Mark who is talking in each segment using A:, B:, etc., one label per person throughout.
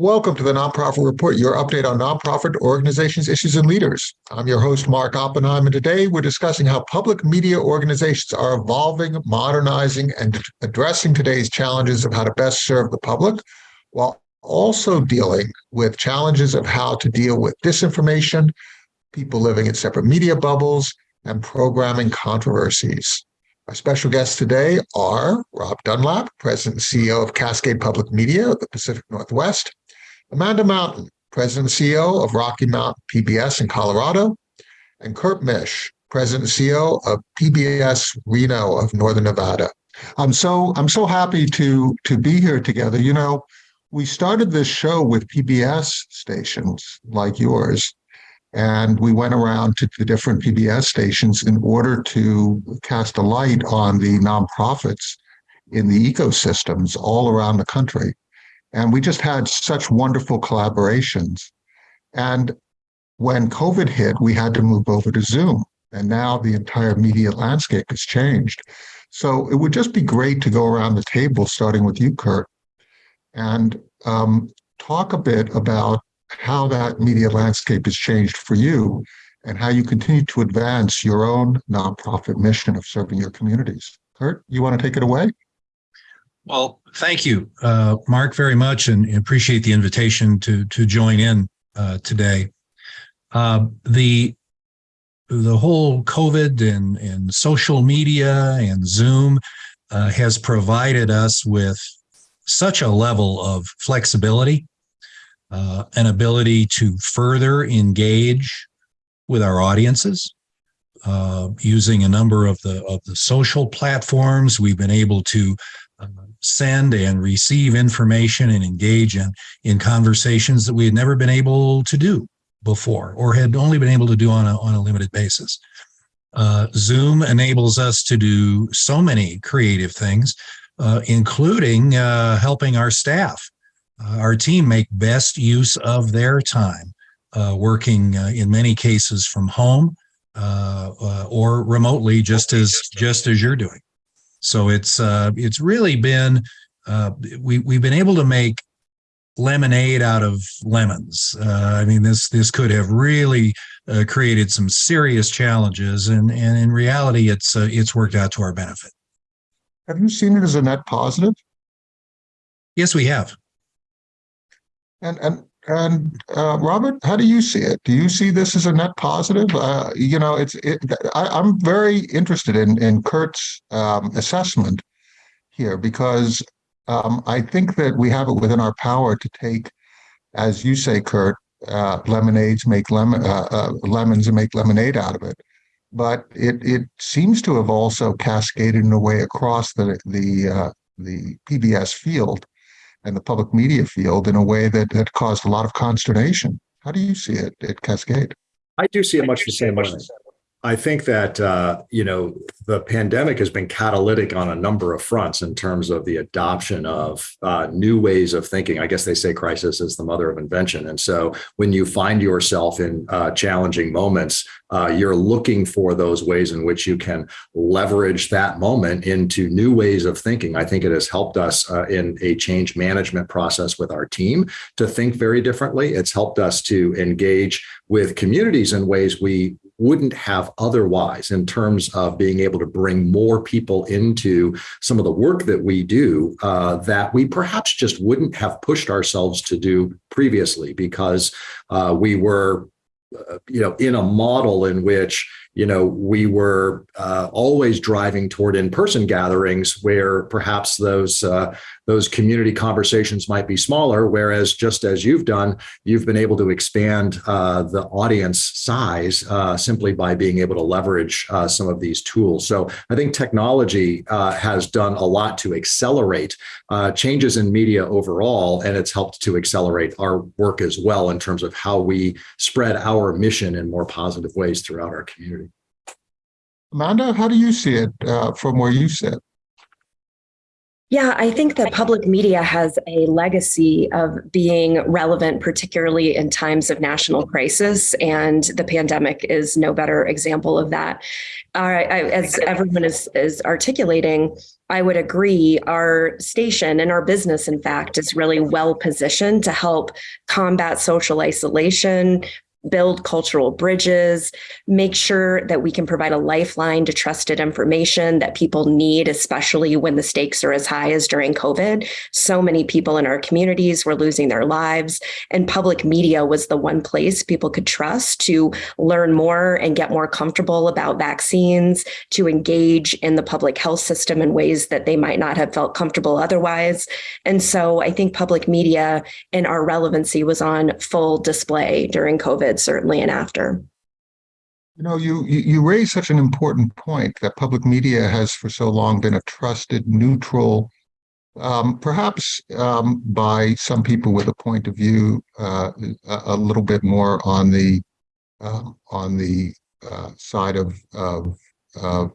A: Welcome to the Nonprofit Report, your update on nonprofit organizations, issues, and leaders. I'm your host, Mark Oppenheim, and today we're discussing how public media organizations are evolving, modernizing, and addressing today's challenges of how to best serve the public, while also dealing with challenges of how to deal with disinformation, people living in separate media bubbles, and programming controversies. Our special guests today are Rob Dunlop, President and CEO of Cascade Public Media of the Pacific Northwest, Amanda Mountain, President and CEO of Rocky Mountain PBS in Colorado, and Kurt Mische, President and CEO of PBS Reno of Northern Nevada. I'm so I'm so happy to to be here together. You know, we started this show with PBS stations like yours, and we went around to the different PBS stations in order to cast a light on the nonprofits in the ecosystems all around the country. And we just had such wonderful collaborations. And when COVID hit, we had to move over to Zoom. And now the entire media landscape has changed. So it would just be great to go around the table, starting with you, Kurt, and um, talk a bit about how that media landscape has changed for you and how you continue to advance your own nonprofit mission of serving your communities. Kurt, you want to take it away?
B: Well, thank you, uh, Mark, very much, and appreciate the invitation to to join in uh, today. Uh, the the whole COVID and and social media and Zoom uh, has provided us with such a level of flexibility, uh, an ability to further engage with our audiences. Uh, using a number of the of the social platforms, we've been able to send and receive information and engage in, in conversations that we had never been able to do before or had only been able to do on a, on a limited basis. Uh, Zoom enables us to do so many creative things, uh, including uh, helping our staff, uh, our team make best use of their time, uh, working uh, in many cases from home or remotely, just as just as you're doing. So it's uh, it's really been uh, we we've been able to make lemonade out of lemons. Uh, I mean, this this could have really uh, created some serious challenges, and and in reality, it's uh, it's worked out to our benefit.
A: Have you seen it as a net positive?
B: Yes, we have.
A: And and and uh, Robert, how do you see it? Do you see this as a net positive? Uh, you know, it's. It, I, am very interested in in Kurt's um, assessment here because um, I think that we have it within our power to take, as you say, Kurt, uh, lemonades make lemon uh, uh, lemons and make lemonade out of it. But it it seems to have also cascaded in a way across the the uh, the PBS field and the public media field in a way that, that caused a lot of consternation. How do you see it at Cascade?
C: I do see it much the same way. I think that uh, you know the pandemic has been catalytic on a number of fronts in terms of the adoption of uh, new ways of thinking. I guess they say crisis is the mother of invention, and so when you find yourself in uh, challenging moments, uh, you're looking for those ways in which you can leverage that moment into new ways of thinking. I think it has helped us uh, in a change management process with our team to think very differently. It's helped us to engage with communities in ways we wouldn't have otherwise in terms of being able to bring more people into some of the work that we do uh, that we perhaps just wouldn't have pushed ourselves to do previously because uh, we were uh, you know in a model in which you know, we were uh, always driving toward in-person gatherings where perhaps those uh, those community conversations might be smaller. Whereas, just as you've done, you've been able to expand uh, the audience size uh, simply by being able to leverage uh, some of these tools. So, I think technology uh, has done a lot to accelerate changes in media overall, and it's helped to accelerate our work as well in terms of how we spread our mission in more positive ways throughout our community.
A: Amanda, how do you see it uh, from where you sit?
D: Yeah, I think that public media has a legacy of being relevant, particularly in times of national crisis, and the pandemic is no better example of that. Uh, I, as everyone is, is articulating, I would agree. Our station and our business, in fact, is really well positioned to help combat social isolation, build cultural bridges, make sure that we can provide a lifeline to trusted information that people need, especially when the stakes are as high as during COVID. So many people in our communities were losing their lives, and public media was the one place people could trust to learn more and get more comfortable about vaccines, to engage in the public health system in ways that they might not have felt comfortable otherwise. And so I think public media and our relevancy was on full display during COVID certainly and after.
A: You know, you, you raise such an important point that public media has for so long been a trusted, neutral, um, perhaps um, by some people with a point of view uh, a, little bit more on the um, on the uh, side of of, of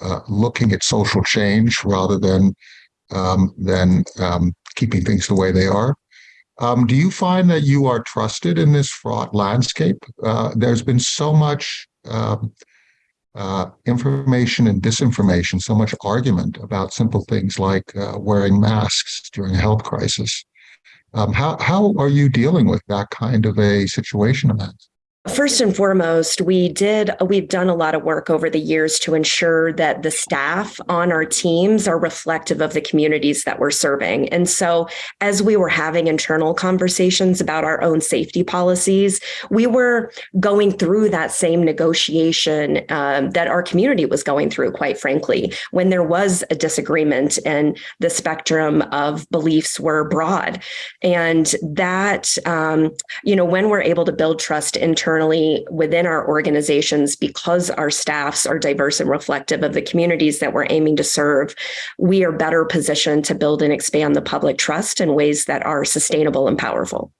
A: uh, looking at social change rather than um, than um, keeping things the way they are. Um, do you find that you are trusted in this fraught landscape? Uh, there's been so much um, uh, information and disinformation, so much argument about simple things like uh, wearing masks during a health crisis. Um, how, how are you dealing with that kind of a situation, Amanda?
D: First and foremost, we did, we've done a lot of work over the years to ensure that the staff on our teams are reflective of the communities that we're serving. And so as we were having internal conversations about our own safety policies, we were going through that same negotiation um, that our community was going through, quite frankly, when there was a disagreement and the spectrum of beliefs were broad. And that, um, you know, when we're able to build trust internally, internally within our organizations because our staffs are diverse and reflective of the communities that we're aiming to serve we are better positioned to build and expand the public trust in ways that are sustainable and powerful.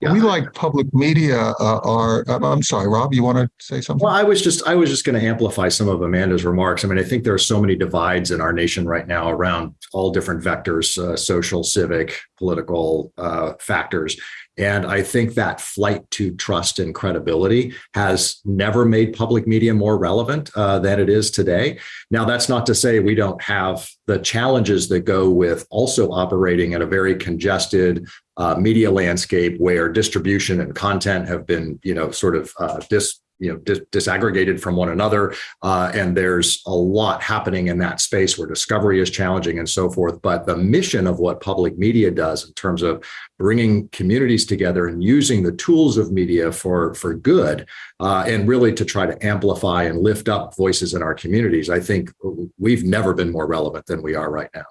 A: We like public media uh, are i'm sorry rob you want to say something?
C: Well i was just i was just going to amplify some of amanda's remarks. I mean i think there are so many divides in our nation right now around all different vectors uh, social civic political uh, factors and I think that flight to trust and credibility has never made public media more relevant uh, than it is today. Now, that's not to say we don't have the challenges that go with also operating in a very congested uh, media landscape where distribution and content have been, you know, sort of uh, dis you know dis disaggregated from one another uh, and there's a lot happening in that space where discovery is challenging and so forth. But the mission of what public media does in terms of bringing communities together and using the tools of media for for good uh, and really to try to amplify and lift up voices in our communities i think we've never been more relevant than we are right now.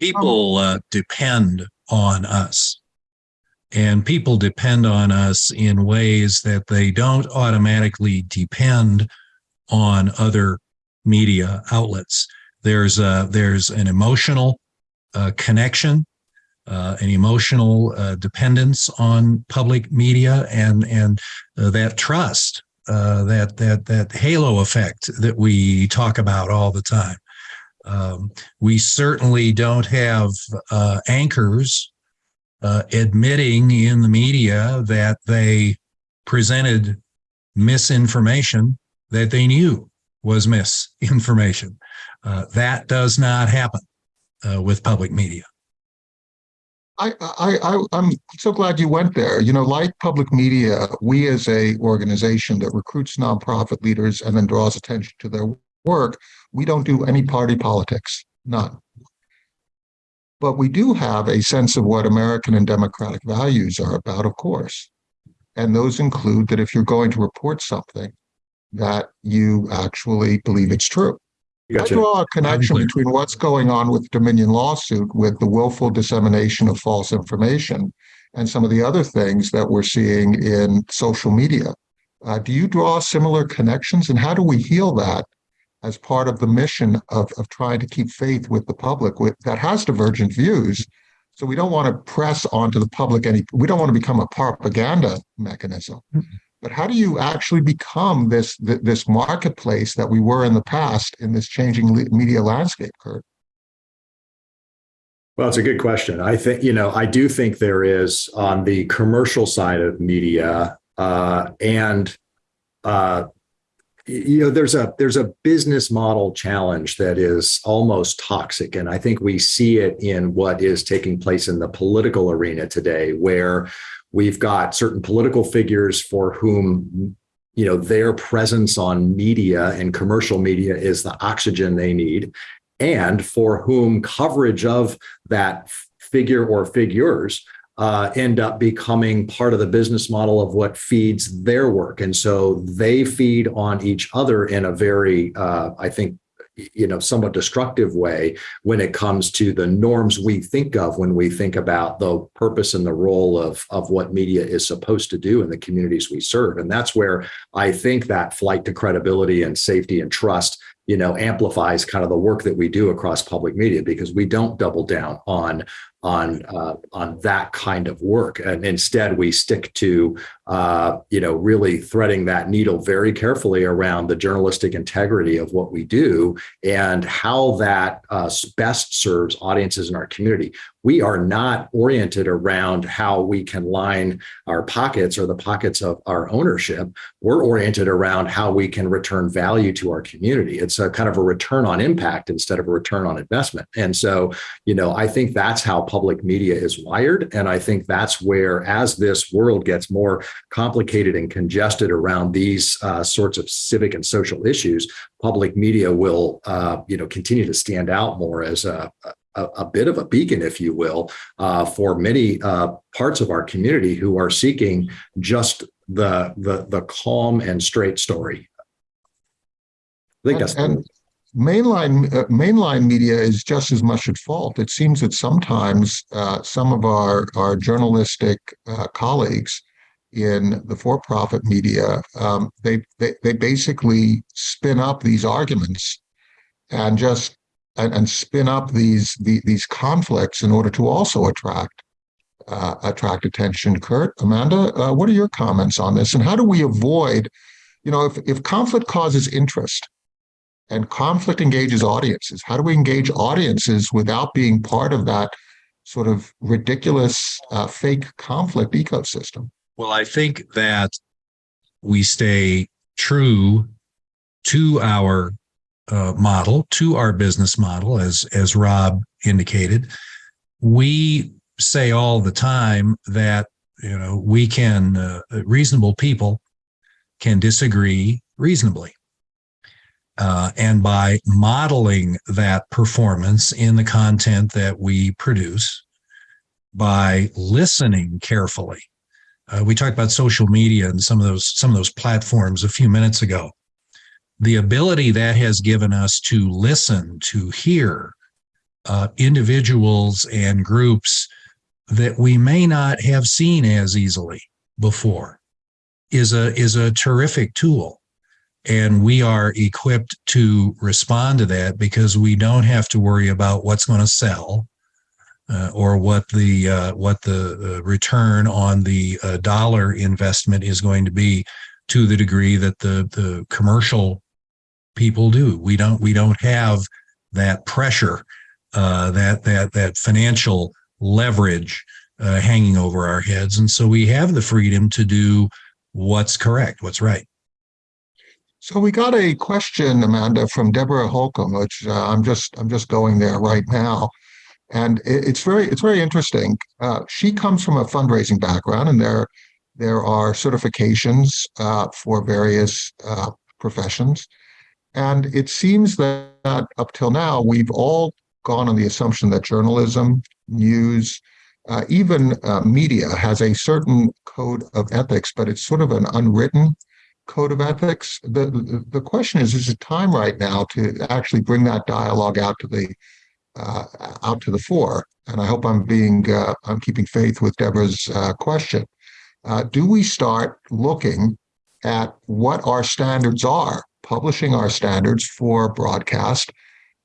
B: People uh, depend on us and people depend on us in ways that they don't automatically depend on other media outlets. There's a, there's an emotional uh, connection, uh, an emotional uh, dependence on public media, and and uh, that trust, uh, that that that halo effect that we talk about all the time. Um, we certainly don't have uh, anchors uh, admitting in the media that they presented misinformation that they knew was misinformation. Uh, that does not happen uh, with public media.
A: I, I, I, I'm so glad you went there. You know, like public media, we as a organization that recruits nonprofit leaders and then draws attention to their work, we don't do any party politics, none. But we do have a sense of what American and democratic values are about, of course. And those include that if you're going to report something, that you actually believe it's true. Gotcha. I draw a connection between what's going on with the Dominion lawsuit with the willful dissemination of false information and some of the other things that we're seeing in social media. Uh, do you draw similar connections and how do we heal that as part of the mission of, of trying to keep faith with the public with, that has divergent views. So we don't want to press onto the public any, we don't want to become a propaganda mechanism. Mm-hmm. But how do you actually become this this marketplace that we were in the past in this changing media landscape, Kurt?
C: Well, it's a good question. I think, you know, I do think there is on the commercial side of media uh, and uh, you know there's a there's a business model challenge that is almost toxic. And i think we see it in what is taking place in the political arena today where we've got certain political figures for whom you know their presence on media and commercial media is the oxygen they need and for whom coverage of that figure or figures uh, end up becoming part of the business model of what feeds their work. And so they feed on each other in a very, uh, I think, you know, somewhat destructive way when it comes to the norms we think of when we think about the purpose and the role of, of what media is supposed to do in the communities we serve. And that's where I think that flight to credibility and safety and trust you know amplifies kind of the work that we do across public media because we don't double down on on uh, on that kind of work. And instead we stick to uh, you know really threading that needle very carefully around the journalistic integrity of what we do and how that uh, best serves audiences in our community we are not oriented around how we can line our pockets or the pockets of our ownership. We're oriented around how we can return value to our community. It's a kind of a return on impact instead of a return on investment. And so, you know, I think that's how public media is wired. And I think that's where, as this world gets more complicated and congested around these uh, sorts of civic and social issues, public media will, uh, you know, continue to stand out more as a, a, a bit of a beacon, if you will, uh, for many uh, parts of our community who are seeking just the the the calm and straight story. I think
A: And-
C: that's
A: and mainline uh, mainline media is just as much at fault. It seems that sometimes uh, some of our our journalistic uh, colleagues in the for-profit media um, they, they they basically spin up these arguments and just and, and spin up these the, these conflicts in order to also attract uh, attract attention. Kurt, Amanda, uh, what are your comments on this? And how do we avoid, you know, if if conflict causes interest and conflict engages audiences, how do we engage audiences without being part of that sort of ridiculous uh, fake conflict ecosystem?
B: Well, I think that we stay true to our uh, model, to our business model, as as Rob indicated. We say all the time that you know we can uh, reasonable people can disagree reasonably. Uh, and by modeling that performance in the content that we produce, by listening carefully, uh, we talked about social media and some of those some of those platforms a few minutes ago. The ability that has given us to listen, to hear uh, individuals and groups that we may not have seen as easily before is a is a terrific tool. And we are equipped to respond to that because we don't have to worry about what's going to sell uh, or what the uh, what the uh, return on the uh, dollar investment is going to be to the degree that the the commercial people do. We don't we don't have that pressure, uh, that that that financial leverage uh, hanging over our heads, and so we have the freedom to do what's correct, what's right.
A: So we got a question, Amanda, from Deborah Holcomb, which uh, I'm just I'm just going there right now, and it, it's very it's very interesting. Uh, she comes from a fundraising background, and there there are certifications uh, for various uh, professions, and it seems that up till now we've all gone on the assumption that journalism, news, uh, even uh, media has a certain code of ethics, but it's sort of an unwritten code of ethics. The, the, question is, is it time right now to actually bring that dialogue out to the uh, out to the fore? And I hope I'm being uh, I'm keeping faith with Deborah's uh, question. Uh, do we start looking at what our standards are, publishing our standards for broadcast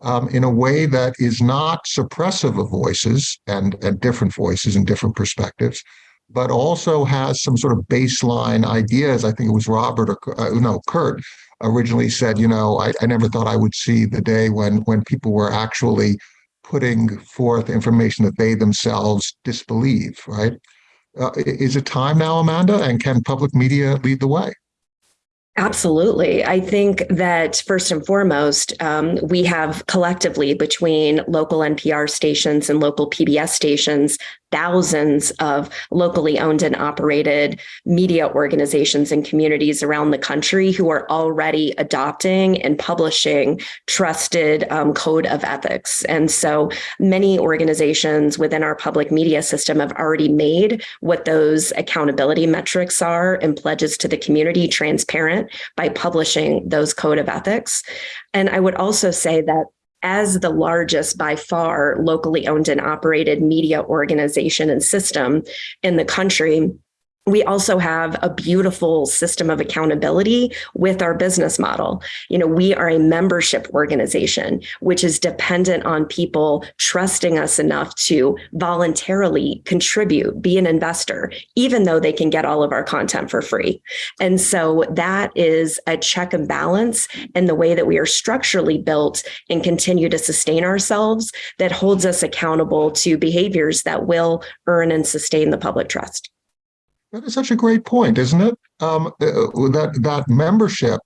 A: um, in a way that is not suppressive of voices and, and different voices and different perspectives, but also has some sort of baseline ideas. I think it was Robert or uh, no, Kurt originally said, you know, I, I never thought I would see the day when when people were actually putting forth information that they themselves disbelieve, right? Uh, is it time now, Amanda? And can public media lead the way?
D: Absolutely. I think that first and foremost, um, we have collectively between local NPR stations and local PBS stations, thousands of locally owned and operated media organizations and communities around the country who are already adopting and publishing trusted um, code of ethics. And so many organizations within our public media system have already made what those accountability metrics are and pledges to the community transparent by publishing those code of ethics. And I would also say that as the largest by far locally owned and operated media organization and system in the country, we also have a beautiful system of accountability with our business model. You know, we are a membership organization, which is dependent on people trusting us enough to voluntarily contribute, be an investor, even though they can get all of our content for free. And so that is a check and balance in the way that we are structurally built and continue to sustain ourselves that holds us accountable to behaviors that will earn and sustain the public trust.
A: That is such a great point, isn't it? Um, uh, that that membership,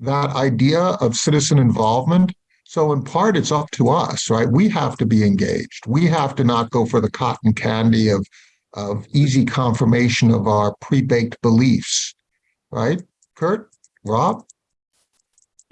A: that idea of citizen involvement. So in part, it's up to us, right? We have to be engaged. We have to not go for the cotton candy of of easy confirmation of our pre-baked beliefs, right? Kurt, Rob,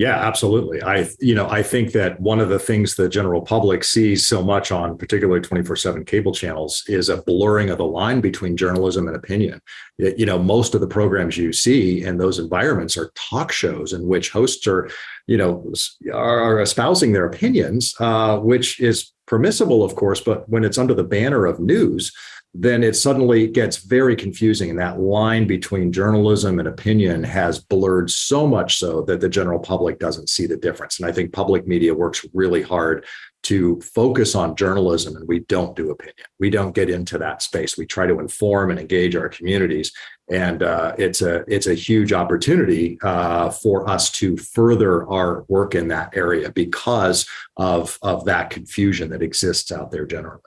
C: Yeah, absolutely. I, you know, I think that one of the things the general public sees so much on particularly 24 seven cable channels is a blurring of the line between journalism and opinion. You know, most of the programs you see in those environments are talk shows in which hosts are, you know, are espousing their opinions, uh, which is permissible, of course, but when it's under the banner of news, then it suddenly gets very confusing. And that line between journalism and opinion has blurred so much so that the general public doesn't see the difference. And I think public media works really hard to focus on journalism and we don't do opinion. We don't get into that space. We try to inform and engage our communities. And uh, it's a it's a huge opportunity uh, for us to further our work in that area because of, of that confusion that exists out there generally.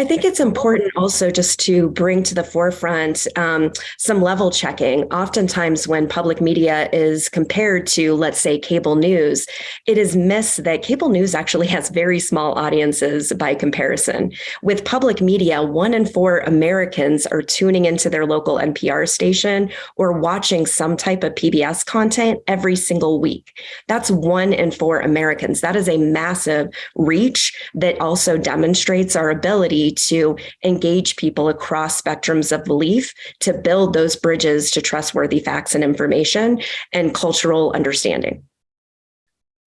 D: I think it's important also just to bring to the forefront um, some level checking. Oftentimes, when public media is compared to, let's say, cable news, it is missed that cable news actually has very small audiences by comparison. With public media, one in four Americans are tuning into their local NPR station or watching some type of PBS content every single week. That's one in four Americans. That is a massive reach that also demonstrates our ability to engage people across spectrums of belief to build those bridges to trustworthy facts and information and cultural understanding.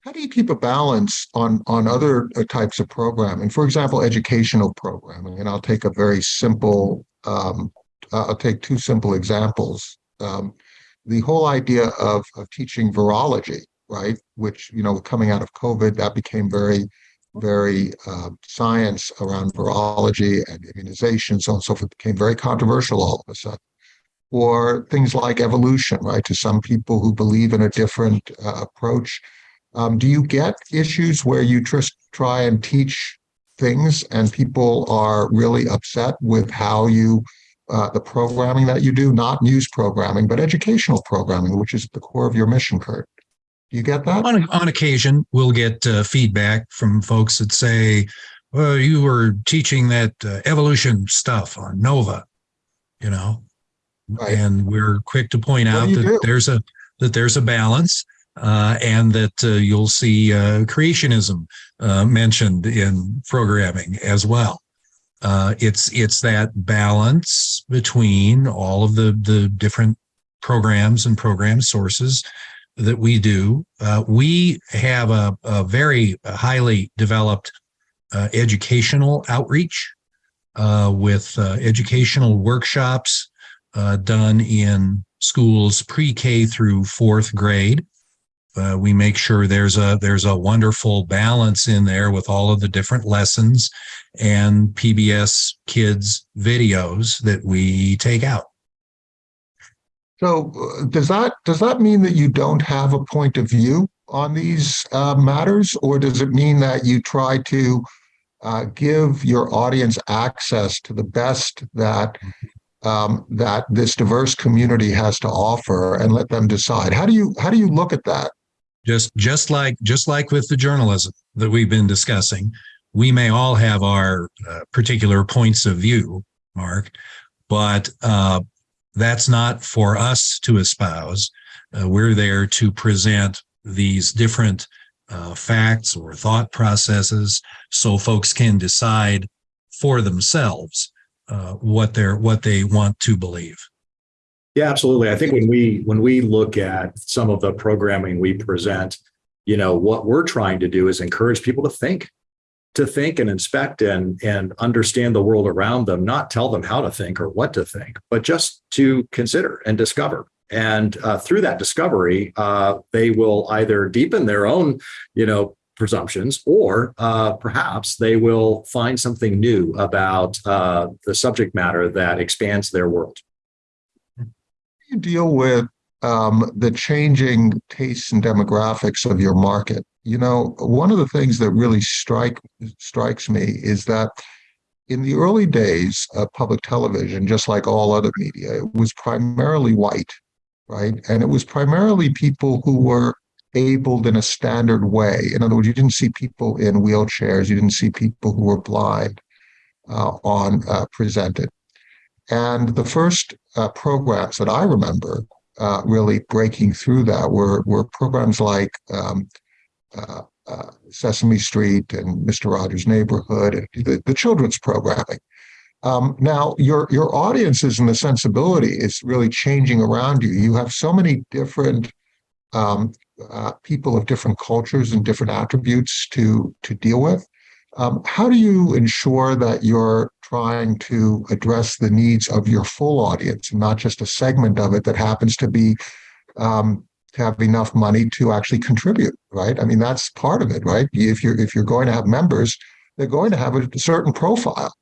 A: how do you keep a balance on on other uh, types of programming? For example, educational programming, and I'll take a very simple. Um, uh, I'll take two simple examples. Um, the whole idea of of teaching virology, right? Which you know, coming out of COVID, that became very very uh, science around virology and immunization, so on and so forth, became very controversial all of a sudden. Or things like evolution, right? To some people who believe in a different uh, approach. Um, do you get issues where you just try and teach things and people are really upset with how you, uh, the programming that you do, not news programming, but educational programming, which is at the core of your mission, Kurt? Do you get that?
B: On, on occasion, we'll get uh, feedback from folks that say, well, you were teaching that uh, evolution stuff on Nova, you know,
A: Right.
B: and we're quick to point
A: What
B: out that
A: do?
B: there's a that there's a balance, uh, and that uh, you'll see uh, creationism uh, mentioned in programming as well. Uh, it's it's that balance between all of the the different programs and program sources that we do. Uh, we have a, a very highly developed uh, educational outreach uh, with uh, educational workshops uh, done in schools pre-K through fourth grade. Uh, we make sure there's a there's a wonderful balance in there with all of the different lessons and PBS kids videos that we take out.
A: So uh, does that does that mean that you don't have a point of view on these uh, matters, or does it mean that you try to uh, give your audience access to the best that um, that this diverse community has to offer and let them decide. How do you how do you look at that?
B: Just just like just like with the journalism that we've been discussing, we may all have our uh, particular points of view, Mark, but uh, that's not for us to espouse. Uh, we're there to present these different uh, facts or thought processes so folks can decide for themselves uh, what they're what they want to believe.
C: Yeah, absolutely. I think when we when we look at some of the programming we present, you know, what we're trying to do is encourage people to think, to think and inspect and and understand the world around them, not tell them how to think or what to think, but just to consider and discover. And uh, through that discovery, uh, they will either deepen their own, you know, presumptions, or uh, perhaps they will find something new about uh, the subject matter that expands their world.
A: you deal with um, the changing tastes and demographics of your market? You know, one of the things that really strike strikes me is that in the early days of public television, just like all other media, it was primarily white, right? And it was primarily people who were abled in a standard way. In other words, you didn't see people in wheelchairs, you didn't see people who were blind uh, on uh, presented. And the first uh, programs that I remember uh, really breaking through that were were programs like um, uh, uh, Sesame Street and Mr. Rogers' Neighborhood, and the, the children's programming. Um, now, your your audiences and the sensibility is really changing around you. You have so many different um, uh, people of different cultures and different attributes to to deal with. Um, how do you ensure that you're trying to address the needs of your full audience, and not just a segment of it that happens to be um, have enough money to actually contribute? Right. I mean, that's part of it, right? If you're if you're going to have members, they're going to have a certain profile.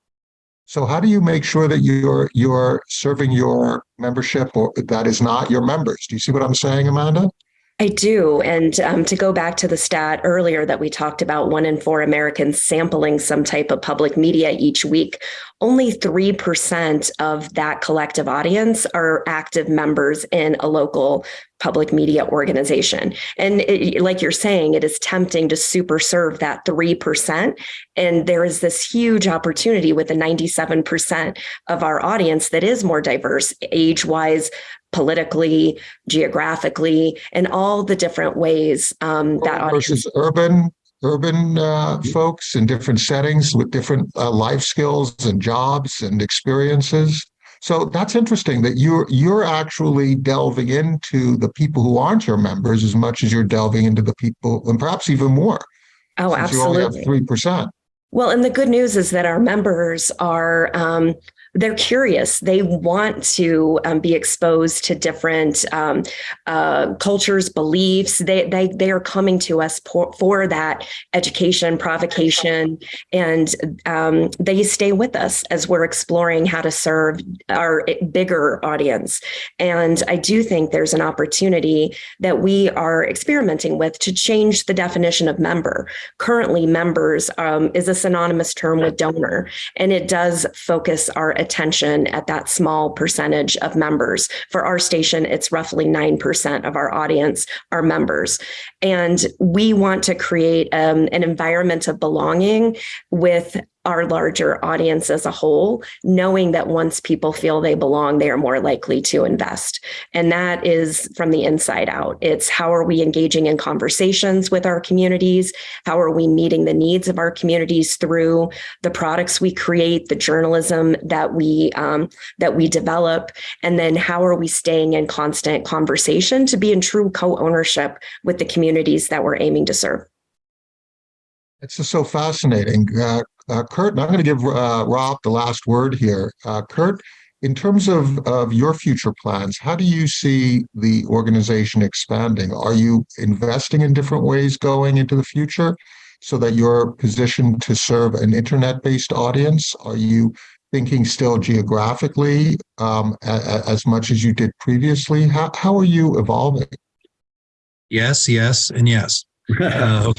A: So how do you make sure that you're you're serving your membership or that is not your members? Do you see what I'm saying, Amanda?
D: I do. And um, to go back to the stat earlier that we talked about, one in four Americans sampling some type of public media each week, only 3% of that collective audience are active members in a local public media organization. And it, like you're saying, it is tempting to super serve that 3%. And there is this huge opportunity with the 97% of our audience that is more diverse, age wise, politically, geographically, and all the different ways um, that
A: versus urban urban uh, folks in different settings with different uh, life skills and jobs and experiences. So that's interesting that you're you're actually delving into the people who aren't your members as much as you're delving into the people, and perhaps even more.
D: Oh, absolutely.
A: three percent.
D: Well, and the good news is that our members are um, they're curious. They want to um, be exposed to different um, uh, cultures, beliefs. They, they, they are coming to us for, for that education, provocation, and um, they stay with us as we're exploring how to serve our bigger audience. And I do think there's an opportunity that we are experimenting with to change the definition of member. Currently, members um, is a synonymous term with donor, and it does focus our attention at that small percentage of members. For our station, it's roughly 9% of our audience are members. And we want to create um, an environment of belonging with our larger audience as a whole, knowing that once people feel they belong, they are more likely to invest. And that is from the inside out. It's how are we engaging in conversations with our communities? How are we meeting the needs of our communities through the products we create, the journalism that we um, that we develop, and then how are we staying in constant conversation to be in true co-ownership with the communities that we're aiming to serve?
A: It's just so fascinating. Uh, uh, Kurt, and I'm going to give uh, Rob the last word here. Uh, Kurt, in terms of, of your future plans, how do you see the organization expanding? Are you investing in different ways going into the future so that you're positioned to serve an internet-based audience? Are you thinking still geographically um, as much as you did previously? How, how are you evolving?
B: Yes, yes, and yes. Uh,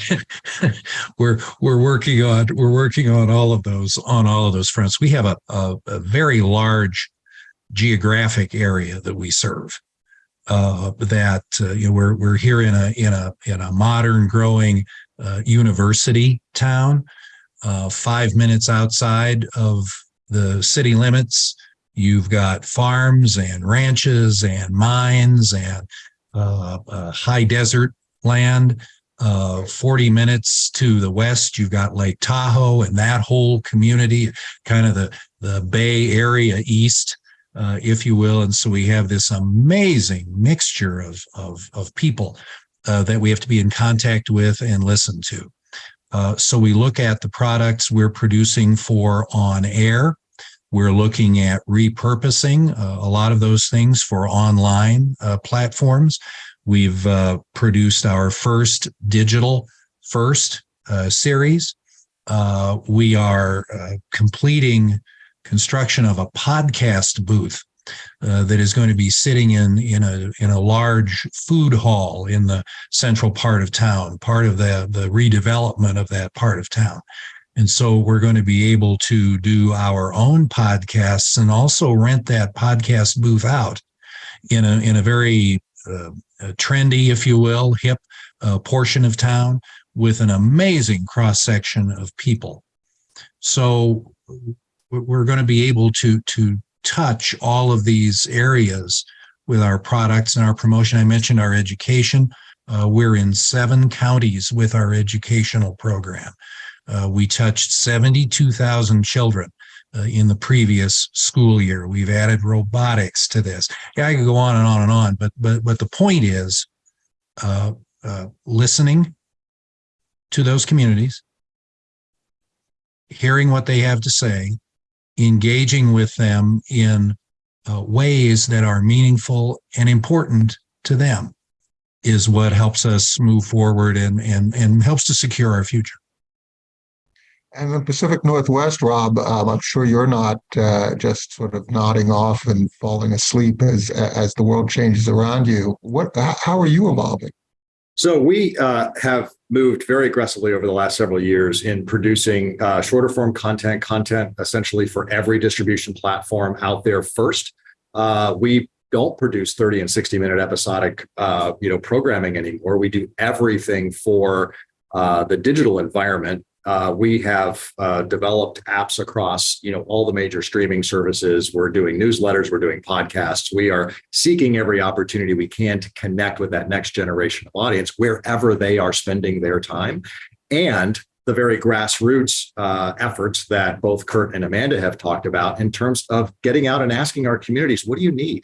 B: we're we're working on we're working on all of those on all of those fronts. We have a a, a very large geographic area that we serve. Uh, that uh, you know we're we're here in a in a in a modern growing uh, university town. Uh, five minutes outside of the city limits, you've got farms and ranches and mines and uh, high desert land. Uh, 40 minutes to the west, you've got Lake Tahoe and that whole community, kind of the, the Bay Area east, uh, if you will. And so we have this amazing mixture of, of, of people uh, that we have to be in contact with and listen to. Uh, so we look at the products we're producing for on air. We're looking at repurposing uh, a lot of those things for online uh, platforms. We've uh, produced our first digital first uh, series. Uh, we are uh, completing construction of a podcast booth uh, that is going to be sitting in in a in a large food hall in the central part of town, part of the the redevelopment of that part of town. And so we're going to be able to do our own podcasts and also rent that podcast booth out in a in a very uh, trendy, if you will, hip uh, portion of town with an amazing cross section of people. So we're going to be able to to touch all of these areas with our products and our promotion. I mentioned our education. Uh, we're in seven counties with our educational program. Uh, we touched 72,000 children uh, in the previous school year. We've added robotics to this. Yeah, I could go on and on and on, but but but the point is uh, uh, listening to those communities, hearing what they have to say, engaging with them in uh, ways that are meaningful and important to them is what helps us move forward and and and helps to secure our future.
A: And the Pacific Northwest, Rob, um, I'm sure you're not uh, just sort of nodding off and falling asleep as as the world changes around you. What? How are you evolving?
C: So we uh, have moved very aggressively over the last several years in producing uh, shorter form content, content essentially for every distribution platform out there first. Uh, we don't produce 30 and 60 minute episodic, uh, you know, programming anymore. We do everything for uh, the digital environment uh, we have uh, developed apps across you know all the major streaming services. We're doing newsletters we're doing podcasts. We are seeking every opportunity we can to connect with that next generation of audience wherever they are spending their time. And the very grassroots uh, efforts that both kurt and amanda have talked about in terms of getting out and asking our communities what do you need?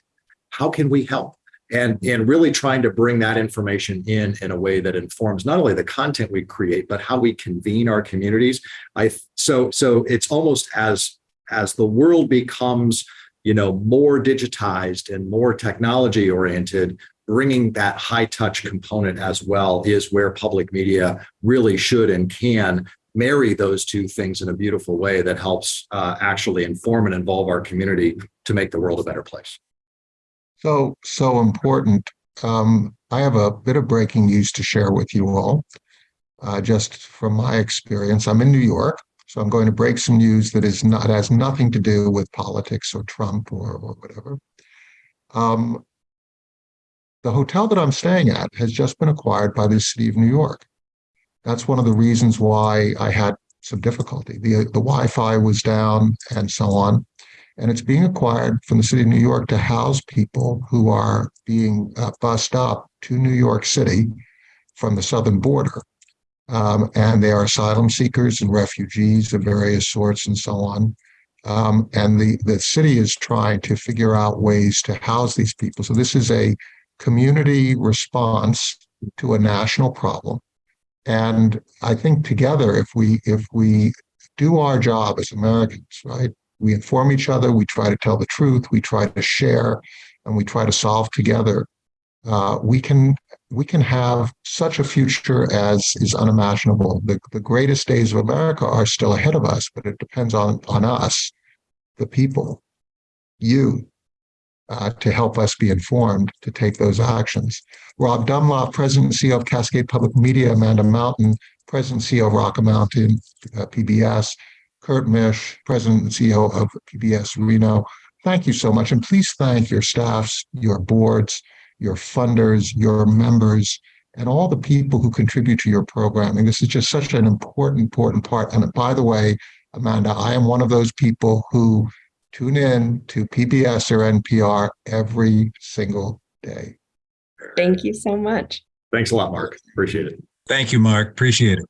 C: How can we help and and really trying to bring that information in in a way that informs not only the content we create but how we convene our communities. I so so it's almost as as the world becomes you know more digitized and more technology oriented bringing that high touch component as well is where public media really should and can marry those two things in a beautiful way that helps uh, actually inform and involve our community to make the world a better place
A: so, so important. Um, I have a bit of breaking news to share with you all. Uh, just from my experience, I'm in New York, so I'm going to break some news that is not has nothing to do with politics or Trump or, or whatever. Um, the hotel that I'm staying at has just been acquired by the city of New York. That's one of the reasons why I had some difficulty. The, the Wi-Fi was down and so on and it's being acquired from the city of New York to house people who are being uh, bussed up to New York City from the southern border. Um, and they are asylum seekers and refugees of various sorts and so on. Um, and the, the city is trying to figure out ways to house these people. So this is a community response to a national problem. And I think together, if we if we do our job as Americans, right, we inform each other, we try to tell the truth, we try to share, and we try to solve together. Uh, we can we can have such a future as is unimaginable. The, the greatest days of America are still ahead of us, but it depends on, on us, the people, you, uh, to help us be informed to take those actions. Rob Dunlop, President and CEO of Cascade Public Media, Amanda Mountain, President and CEO of Rocky Mountain uh, PBS, Kurt Mische, President and CEO of PBS Reno. Thank you so much. And please thank your staffs, your boards, your funders, your members, and all the people who contribute to your programming. This is just such an important, important part. And by the way, Amanda, I am one of those people who tune in to PBS or NPR every single day.
D: Thank you so much.
C: Thanks a lot, Mark. Appreciate it.
B: Thank you, Mark. Appreciate it.